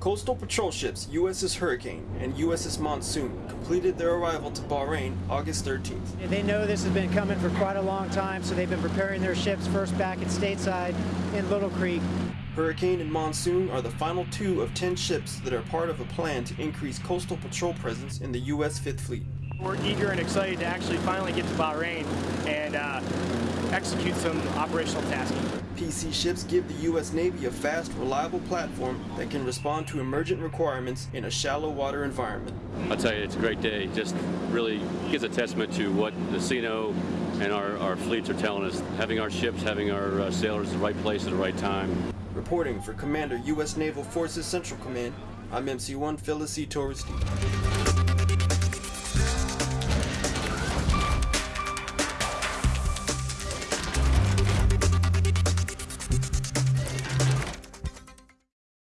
Coastal patrol ships USS Hurricane and USS Monsoon completed their arrival to Bahrain August 13th. They know this has been coming for quite a long time, so they've been preparing their ships first back at stateside in Little Creek. Hurricane and Monsoon are the final two of 10 ships that are part of a plan to increase coastal patrol presence in the U.S. Fifth Fleet. We're eager and excited to actually finally get to Bahrain and uh, execute some operational tasking. PC ships give the U.S. Navy a fast, reliable platform that can respond to emergent requirements in a shallow water environment. I'll tell you, it's a great day. Just really gives a testament to what the CNO and our, our fleets are telling us. Having our ships, having our uh, sailors at the right place at the right time. Reporting for Commander U.S. Naval Forces Central Command, I'm MC1 Phyllis C. Torres.